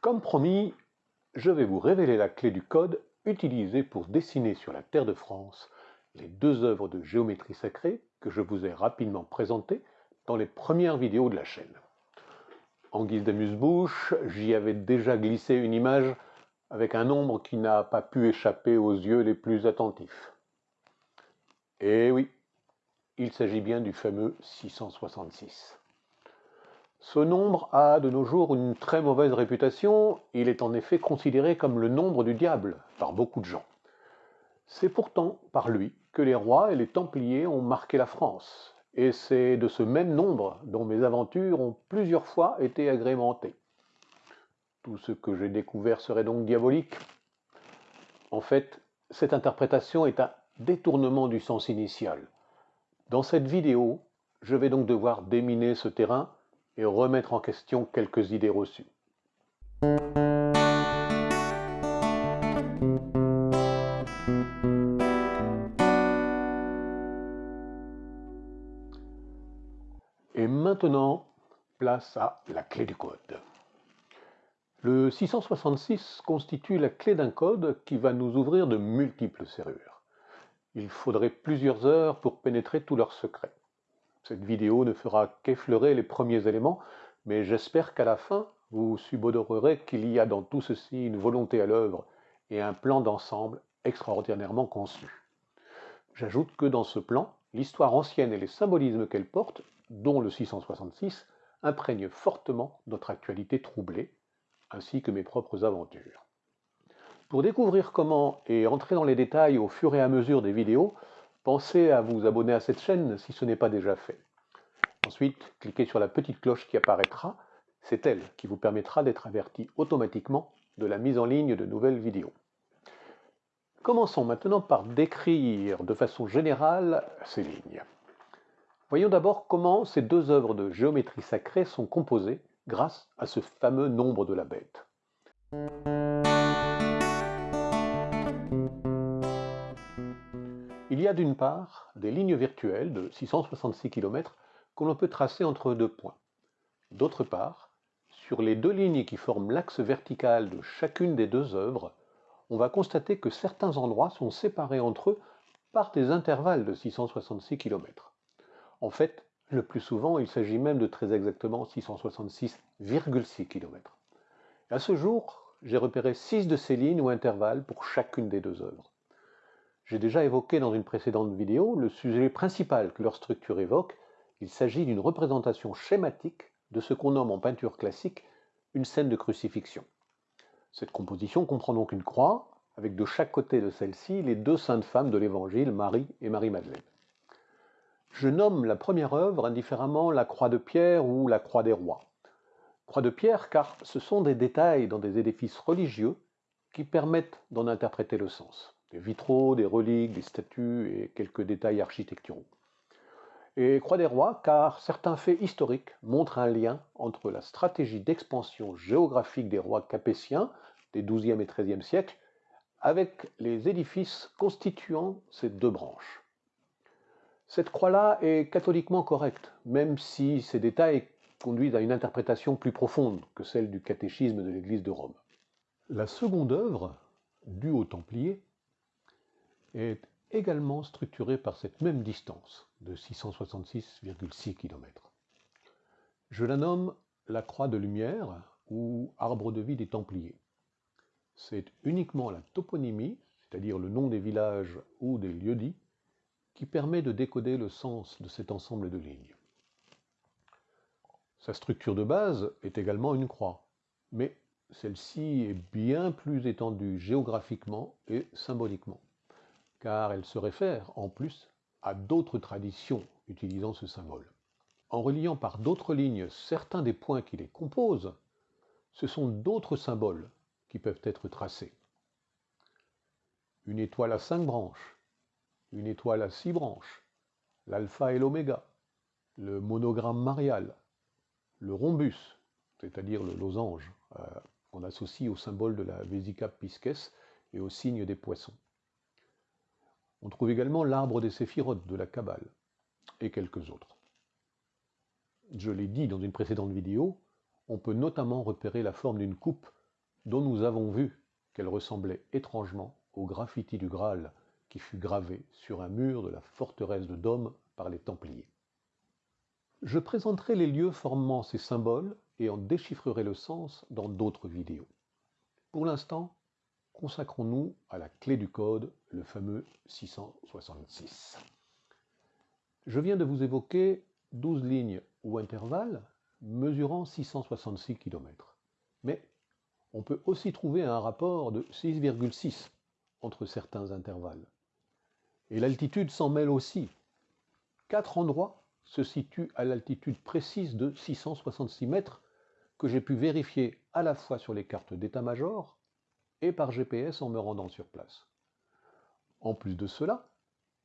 Comme promis, je vais vous révéler la clé du code utilisé pour dessiner sur la terre de France les deux œuvres de géométrie sacrée que je vous ai rapidement présentées dans les premières vidéos de la chaîne. En guise d'amuse-bouche, j'y avais déjà glissé une image avec un nombre qui n'a pas pu échapper aux yeux les plus attentifs. Et oui, il s'agit bien du fameux 666. Ce nombre a de nos jours une très mauvaise réputation, il est en effet considéré comme le nombre du diable par beaucoup de gens. C'est pourtant par lui que les rois et les templiers ont marqué la France, et c'est de ce même nombre dont mes aventures ont plusieurs fois été agrémentées. Tout ce que j'ai découvert serait donc diabolique En fait, cette interprétation est un détournement du sens initial. Dans cette vidéo, je vais donc devoir déminer ce terrain et remettre en question quelques idées reçues. Et maintenant, place à la clé du code. Le 666 constitue la clé d'un code qui va nous ouvrir de multiples serrures. Il faudrait plusieurs heures pour pénétrer tous leurs secrets. Cette vidéo ne fera qu'effleurer les premiers éléments, mais j'espère qu'à la fin, vous subodorerez qu'il y a dans tout ceci une volonté à l'œuvre et un plan d'ensemble extraordinairement conçu. J'ajoute que dans ce plan, l'histoire ancienne et les symbolismes qu'elle porte, dont le 666, imprègnent fortement notre actualité troublée, ainsi que mes propres aventures. Pour découvrir comment et entrer dans les détails au fur et à mesure des vidéos, Pensez à vous abonner à cette chaîne si ce n'est pas déjà fait. Ensuite, cliquez sur la petite cloche qui apparaîtra. C'est elle qui vous permettra d'être averti automatiquement de la mise en ligne de nouvelles vidéos. Commençons maintenant par décrire de façon générale ces lignes. Voyons d'abord comment ces deux œuvres de géométrie sacrée sont composées grâce à ce fameux nombre de la bête. Il y a d'une part des lignes virtuelles de 666 km que l'on peut tracer entre deux points. D'autre part, sur les deux lignes qui forment l'axe vertical de chacune des deux œuvres, on va constater que certains endroits sont séparés entre eux par des intervalles de 666 km. En fait, le plus souvent, il s'agit même de très exactement 666,6 km. À ce jour, j'ai repéré 6 de ces lignes ou intervalles pour chacune des deux œuvres. J'ai déjà évoqué dans une précédente vidéo le sujet principal que leur structure évoque. Il s'agit d'une représentation schématique de ce qu'on nomme en peinture classique une scène de crucifixion. Cette composition comprend donc une croix, avec de chaque côté de celle-ci les deux saintes femmes de l'Évangile, Marie et Marie-Madeleine. Je nomme la première œuvre indifféremment la croix de pierre ou la croix des rois. Croix de pierre car ce sont des détails dans des édifices religieux qui permettent d'en interpréter le sens des vitraux, des reliques, des statues et quelques détails architecturaux. Et Croix des Rois, car certains faits historiques montrent un lien entre la stratégie d'expansion géographique des rois capétiens des XIIe et XIIIe siècles avec les édifices constituant ces deux branches. Cette croix-là est catholiquement correcte, même si ces détails conduisent à une interprétation plus profonde que celle du catéchisme de l'Église de Rome. La seconde œuvre, due aux Templiers, est également structurée par cette même distance de 666,6 km. Je la nomme la croix de lumière ou arbre de vie des Templiers. C'est uniquement la toponymie, c'est-à-dire le nom des villages ou des lieux-dits, qui permet de décoder le sens de cet ensemble de lignes. Sa structure de base est également une croix, mais celle-ci est bien plus étendue géographiquement et symboliquement car elle se réfère en plus à d'autres traditions utilisant ce symbole. En reliant par d'autres lignes certains des points qui les composent, ce sont d'autres symboles qui peuvent être tracés. Une étoile à cinq branches, une étoile à six branches, l'alpha et l'oméga, le monogramme marial, le rhombus, c'est-à-dire le losange, euh, qu'on associe au symbole de la Vesica Pisces et au signe des poissons. On trouve également l'arbre des séphirotes de la Kabbale et quelques autres. Je l'ai dit dans une précédente vidéo, on peut notamment repérer la forme d'une coupe dont nous avons vu qu'elle ressemblait étrangement au graffiti du Graal qui fut gravé sur un mur de la forteresse de Dôme par les Templiers. Je présenterai les lieux formant ces symboles et en déchiffrerai le sens dans d'autres vidéos. Pour l'instant, consacrons-nous à la clé du code, le fameux 666. Je viens de vous évoquer 12 lignes ou intervalles mesurant 666 km. Mais on peut aussi trouver un rapport de 6,6 entre certains intervalles. Et l'altitude s'en mêle aussi. Quatre endroits se situent à l'altitude précise de 666 mètres que j'ai pu vérifier à la fois sur les cartes d'état-major et par GPS en me rendant sur place. En plus de cela,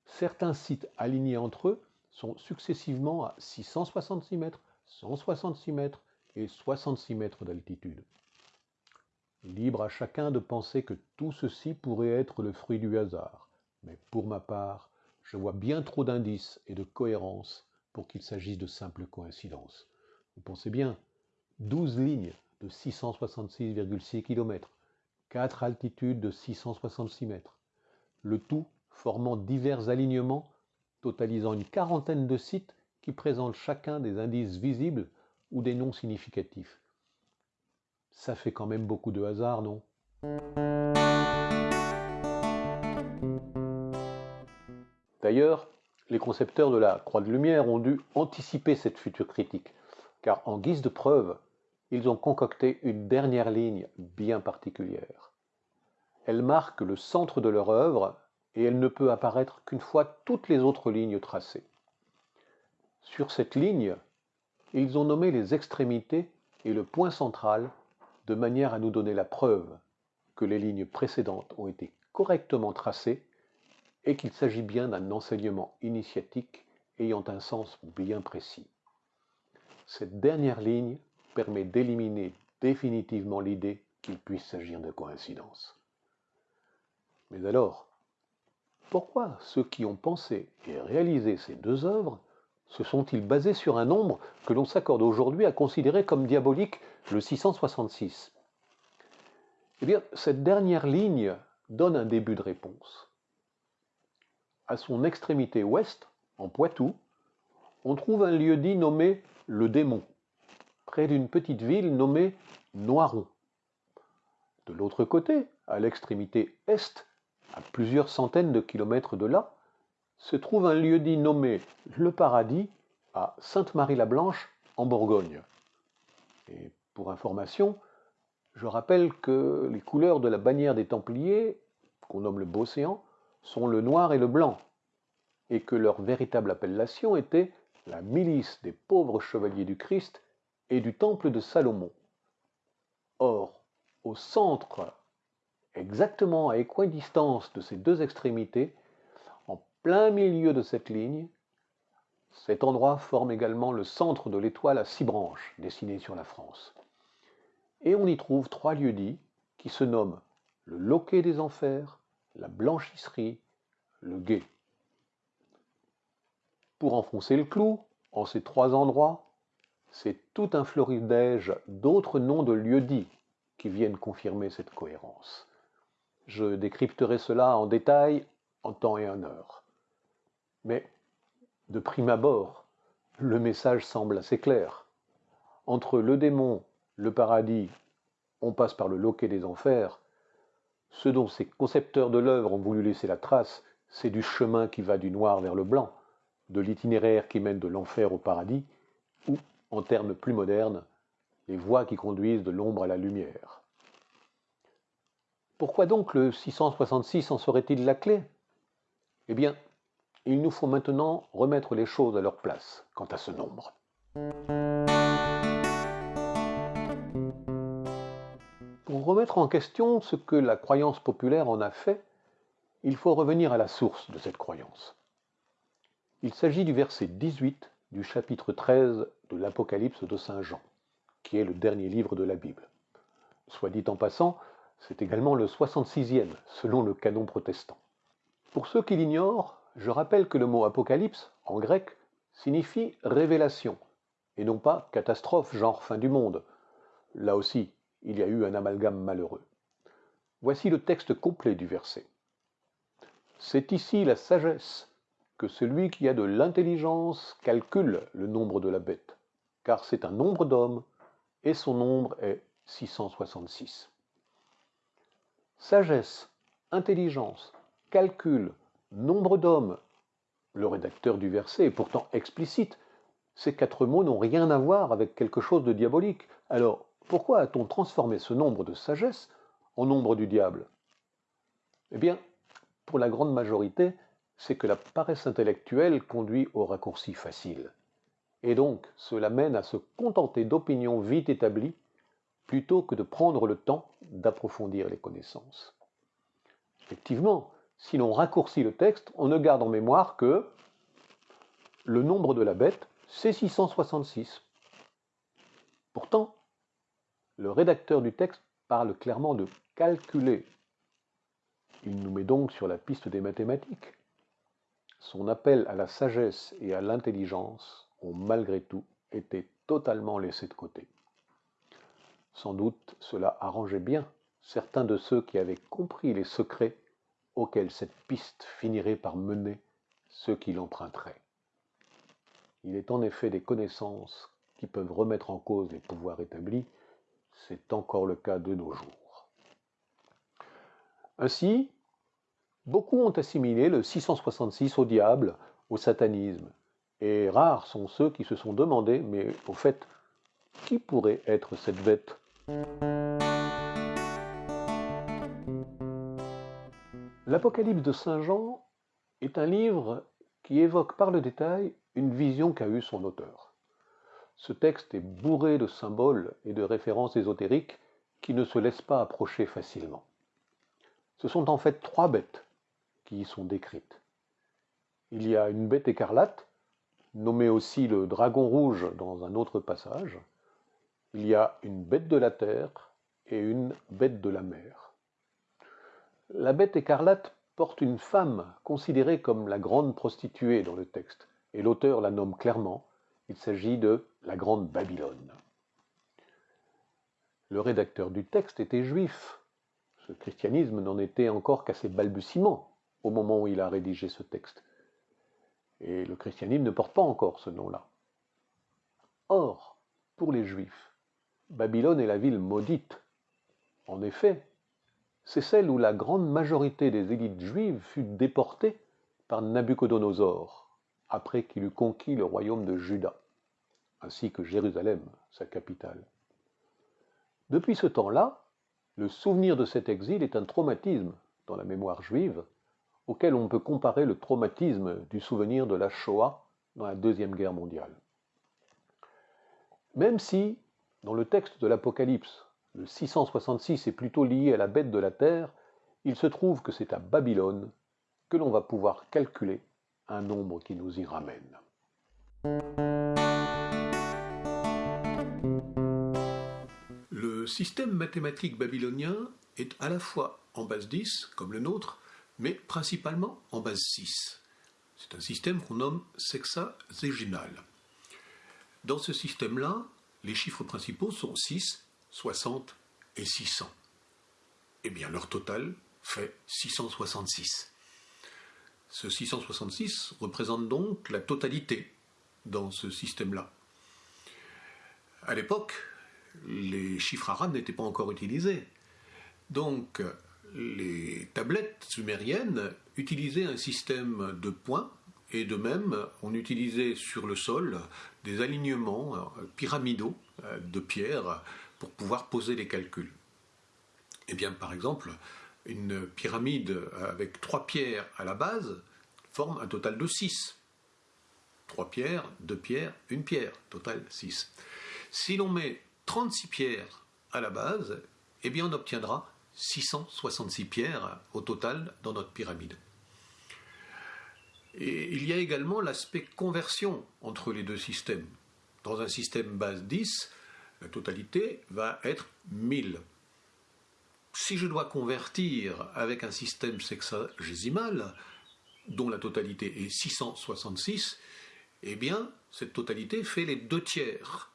certains sites alignés entre eux sont successivement à 666 mètres, 166 mètres et 66 mètres d'altitude. Libre à chacun de penser que tout ceci pourrait être le fruit du hasard, mais pour ma part, je vois bien trop d'indices et de cohérence pour qu'il s'agisse de simples coïncidences. Vous pensez bien, 12 lignes de 666,6 km, 4 altitudes de 666 mètres, le tout formant divers alignements totalisant une quarantaine de sites qui présentent chacun des indices visibles ou des noms significatifs. Ça fait quand même beaucoup de hasard, non? D'ailleurs, les concepteurs de la Croix de Lumière ont dû anticiper cette future critique, car en guise de preuve, ils ont concocté une dernière ligne bien particulière. Elle marque le centre de leur œuvre et elle ne peut apparaître qu'une fois toutes les autres lignes tracées. Sur cette ligne, ils ont nommé les extrémités et le point central de manière à nous donner la preuve que les lignes précédentes ont été correctement tracées et qu'il s'agit bien d'un enseignement initiatique ayant un sens bien précis. Cette dernière ligne permet d'éliminer définitivement l'idée qu'il puisse s'agir de coïncidence. Mais alors, pourquoi ceux qui ont pensé et réalisé ces deux œuvres se sont-ils basés sur un nombre que l'on s'accorde aujourd'hui à considérer comme diabolique, le 666 Eh bien, cette dernière ligne donne un début de réponse. À son extrémité ouest, en Poitou, on trouve un lieu-dit nommé le Démon, près d'une petite ville nommée Noiron. De l'autre côté, à l'extrémité est, à plusieurs centaines de kilomètres de là, se trouve un lieu-dit nommé Le Paradis à Sainte-Marie-la-Blanche en Bourgogne. Et pour information, je rappelle que les couleurs de la bannière des Templiers, qu'on nomme le Beaucéan, sont le noir et le blanc, et que leur véritable appellation était la milice des pauvres chevaliers du Christ et du temple de Salomon. Or, au centre exactement à équidistance de ces deux extrémités, en plein milieu de cette ligne, cet endroit forme également le centre de l'étoile à six branches dessinée sur la France. Et on y trouve trois lieux-dits qui se nomment le loquet des enfers, la blanchisserie, le guet. Pour enfoncer le clou, en ces trois endroits, c'est tout un floridège d'autres noms de lieux-dits qui viennent confirmer cette cohérence. Je décrypterai cela en détail en temps et en heure. Mais, de prime abord, le message semble assez clair. Entre le démon, le paradis, on passe par le loquet des enfers. Ce dont ces concepteurs de l'œuvre ont voulu laisser la trace, c'est du chemin qui va du noir vers le blanc, de l'itinéraire qui mène de l'enfer au paradis, ou, en termes plus modernes, les voies qui conduisent de l'ombre à la lumière. Pourquoi donc le 666 en serait-il la clé? Eh bien, il nous faut maintenant remettre les choses à leur place quant à ce nombre. Pour remettre en question ce que la croyance populaire en a fait, il faut revenir à la source de cette croyance. Il s'agit du verset 18 du chapitre 13 de l'Apocalypse de Saint Jean, qui est le dernier livre de la Bible. Soit dit en passant, c'est également le 66e, selon le canon protestant. Pour ceux qui l'ignorent, je rappelle que le mot apocalypse, en grec, signifie révélation, et non pas catastrophe genre fin du monde. Là aussi, il y a eu un amalgame malheureux. Voici le texte complet du verset. C'est ici la sagesse que celui qui a de l'intelligence calcule le nombre de la bête, car c'est un nombre d'hommes, et son nombre est 666. Sagesse, intelligence, calcul, nombre d'hommes. Le rédacteur du verset est pourtant explicite. Ces quatre mots n'ont rien à voir avec quelque chose de diabolique. Alors, pourquoi a-t-on transformé ce nombre de sagesse en nombre du diable? Eh bien, pour la grande majorité, c'est que la paresse intellectuelle conduit au raccourci facile. Et donc, cela mène à se contenter d'opinions vite établies plutôt que de prendre le temps d'approfondir les connaissances. Effectivement, si l'on raccourcit le texte, on ne garde en mémoire que le nombre de la bête, c'est 666. Pourtant, le rédacteur du texte parle clairement de calculer. Il nous met donc sur la piste des mathématiques. Son appel à la sagesse et à l'intelligence ont malgré tout été totalement laissés de côté. Sans doute cela arrangeait bien certains de ceux qui avaient compris les secrets auxquels cette piste finirait par mener ceux qui l'emprunteraient. Il est en effet des connaissances qui peuvent remettre en cause les pouvoirs établis, c'est encore le cas de nos jours. Ainsi, beaucoup ont assimilé le 666 au diable, au satanisme, et rares sont ceux qui se sont demandé, mais au fait, qui pourrait être cette bête? L'Apocalypse de Saint Jean est un livre qui évoque par le détail une vision qu'a eue son auteur. Ce texte est bourré de symboles et de références ésotériques qui ne se laissent pas approcher facilement. Ce sont en fait trois bêtes qui y sont décrites. Il y a une bête écarlate, nommée aussi le dragon rouge dans un autre passage. Il y a une bête de la terre et une bête de la mer. La bête écarlate porte une femme considérée comme la grande prostituée dans le texte, et l'auteur la nomme clairement, il s'agit de la grande Babylone. Le rédacteur du texte était juif. Ce christianisme n'en était encore qu'à ses balbutiements au moment où il a rédigé ce texte. Et le christianisme ne porte pas encore ce nom-là. Or, pour les juifs, Babylone est la ville maudite. En effet, c'est celle où la grande majorité des élites juives fut déportée par Nabuchodonosor, après qu'il eut conquis le royaume de Juda, ainsi que Jérusalem, sa capitale. Depuis ce temps-là, le souvenir de cet exil est un traumatisme dans la mémoire juive, auquel on peut comparer le traumatisme du souvenir de la Shoah dans la Deuxième Guerre mondiale. Même si, dans le texte de l'Apocalypse, le 666 est plutôt lié à la bête de la terre, il se trouve que c'est à Babylone que l'on va pouvoir calculer un nombre qui nous y ramène. Le système mathématique babylonien est à la fois en base 10, comme le nôtre, mais principalement en base 6. C'est un système qu'on nomme sexagésimal. Dans ce système-là, les chiffres principaux sont 6, 60 et 600. Eh bien, leur total fait 666. Ce 666 représente donc la totalité dans ce système-là. À l'époque, les chiffres arabes n'étaient pas encore utilisés. Donc, les tablettes sumériennes utilisaient un système de points et de même, on utilisait sur le sol des alignements pyramidaux euh, de pierres pour pouvoir poser les calculs. Eh bien, par exemple, une pyramide avec trois pierres à la base forme un total de 6. Trois pierres, deux pierres, une pierre, total 6. Si l'on met 36 pierres à la base, eh bien on obtiendra 666 pierres au total dans notre pyramide. Et il y a également l'aspect conversion entre les deux systèmes. Dans un système base 10, la totalité va être 1000. Si je dois convertir avec un système sexagésimal, dont la totalité est 666, eh bien, cette totalité fait les deux tiers.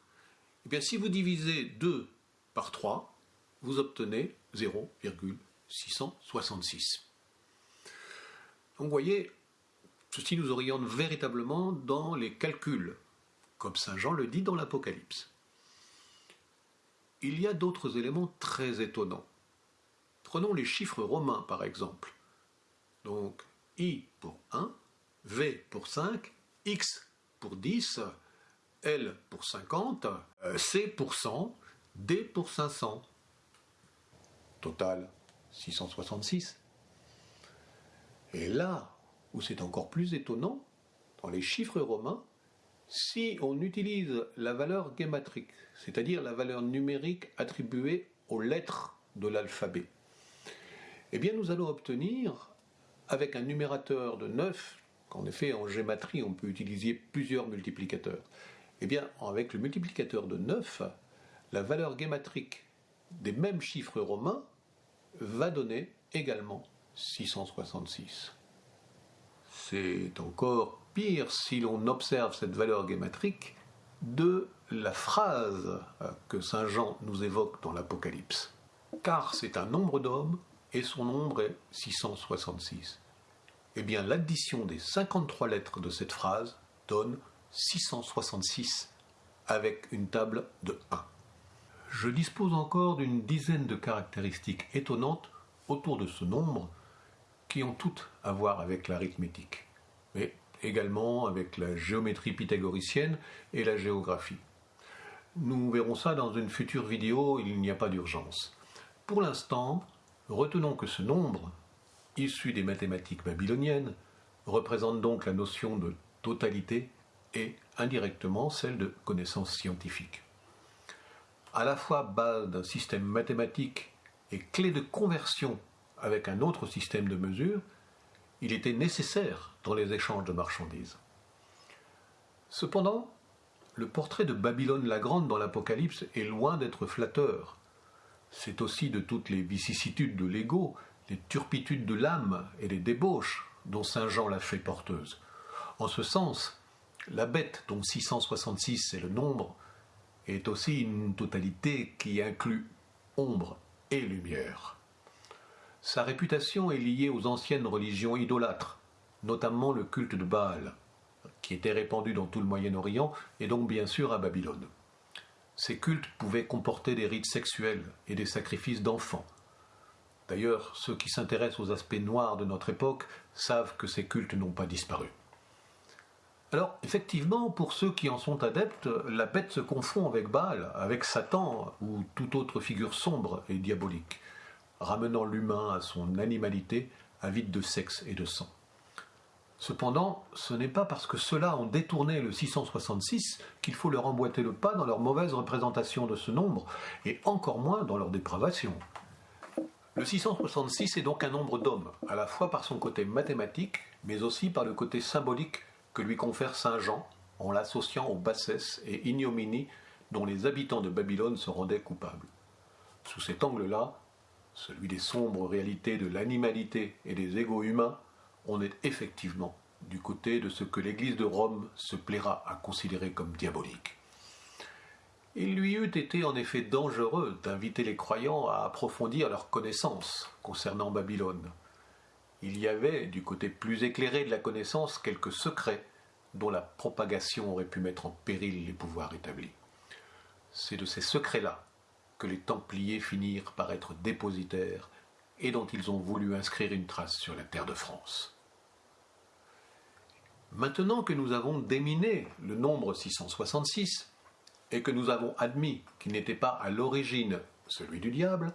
Eh bien, si vous divisez 2 par 3, vous obtenez 0,666. Donc vous voyez, ceci nous oriente véritablement dans les calculs, comme Saint Jean le dit dans l'Apocalypse. Il y a d'autres éléments très étonnants. Prenons les chiffres romains par exemple. Donc I pour 1, V pour 5, X pour 10, L pour 50, euh, C pour 100, D pour 500. Total 666. Et là où c'est encore plus étonnant, dans les chiffres romains, si on utilise la valeur guématrique, c'est-à-dire la valeur numérique attribuée aux lettres de l'alphabet, eh bien nous allons obtenir, avec un numérateur de 9, qu'en effet en gématrie on peut utiliser plusieurs multiplicateurs, eh bien avec le multiplicateur de 9, la valeur guématrique des mêmes chiffres romains va donner également 666. C'est encore pire si l'on observe cette valeur guématrique de la phrase que Saint Jean nous évoque dans l'Apocalypse. Car c'est un nombre d'hommes et son nombre est 666. Eh bien, l'addition des 53 lettres de cette phrase donne 666 avec une table de 1. Je dispose encore d'une dizaine de caractéristiques étonnantes autour de ce nombre qui ont toutes à voir avec l'arithmétique, mais également avec la géométrie pythagoricienne et la géographie. Nous verrons ça dans une future vidéo, il n'y a pas d'urgence. Pour l'instant, retenons que ce nombre, issu des mathématiques babyloniennes, représente donc la notion de totalité et indirectement celle de connaissance scientifique. À la fois base d'un système mathématique et clé de conversion avec un autre système de mesure, il était nécessaire dans les échanges de marchandises. Cependant, le portrait de Babylone la Grande dans l'Apocalypse est loin d'être flatteur. C'est aussi de toutes les vicissitudes de l'ego, les turpitudes de l'âme et les débauches dont Saint Jean l'a fait porteuse. En ce sens, la bête dont 666 est le nombre est aussi une totalité qui inclut ombre et lumière. Sa réputation est liée aux anciennes religions idolâtres, notamment le culte de Baal, qui était répandu dans tout le Moyen-Orient et donc bien sûr à Babylone. Ces cultes pouvaient comporter des rites sexuels et des sacrifices d'enfants. D'ailleurs, ceux qui s'intéressent aux aspects noirs de notre époque savent que ces cultes n'ont pas disparu. Alors, effectivement, pour ceux qui en sont adeptes, la bête se confond avec Baal, avec Satan ou toute autre figure sombre et diabolique ramenant l'humain à son animalité, avide de sexe et de sang. Cependant, ce n'est pas parce que ceux-là ont détourné le 666 qu'il faut leur emboîter le pas dans leur mauvaise représentation de ce nombre, et encore moins dans leur dépravation. Le 666 est donc un nombre d'hommes, à la fois par son côté mathématique, mais aussi par le côté symbolique que lui confère Saint Jean en l'associant aux bassesses et ignominies dont les habitants de Babylone se rendaient coupables. Sous cet angle-là, celui des sombres réalités de l'animalité et des égaux humains, on est effectivement du côté de ce que l'Église de Rome se plaira à considérer comme diabolique. Il lui eût été en effet dangereux d'inviter les croyants à approfondir leurs connaissances concernant Babylone. Il y avait, du côté plus éclairé de la connaissance, quelques secrets dont la propagation aurait pu mettre en péril les pouvoirs établis. C'est de ces secrets-là que les Templiers finirent par être dépositaires et dont ils ont voulu inscrire une trace sur la terre de France. Maintenant que nous avons déminé le nombre 666 et que nous avons admis qu'il n'était pas à l'origine celui du diable,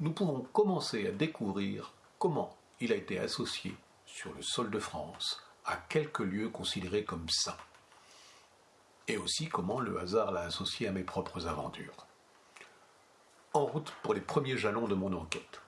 nous pouvons commencer à découvrir comment il a été associé sur le sol de France à quelques lieux considérés comme saints, et aussi comment le hasard l'a associé à mes propres aventures en route pour les premiers jalons de mon enquête.